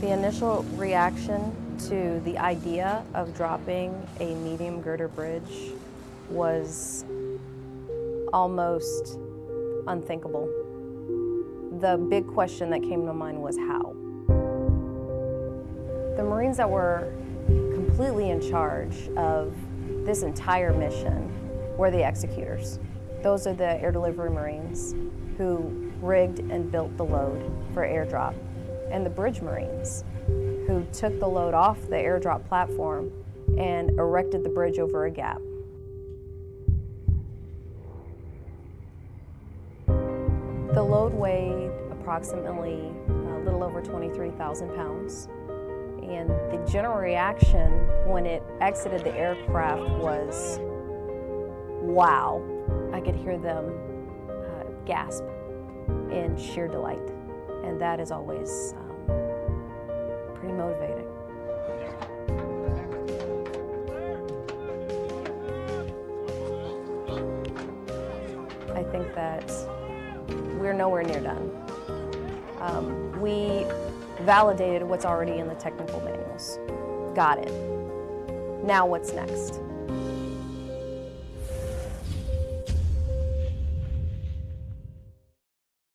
The initial reaction to the idea of dropping a medium girder bridge was almost unthinkable. The big question that came to mind was how. The Marines that were completely in charge of this entire mission were the executors. Those are the Air Delivery Marines who rigged and built the load for airdrop, and the Bridge Marines who took the load off the airdrop platform and erected the bridge over a gap. The load weighed approximately a little over 23,000 pounds. And the general reaction when it exited the aircraft was, wow. I could hear them uh, gasp in sheer delight. And that is always um, pretty motivating. I think that we're nowhere near done. Um, we validated what's already in the technical manuals. Got it. Now what's next?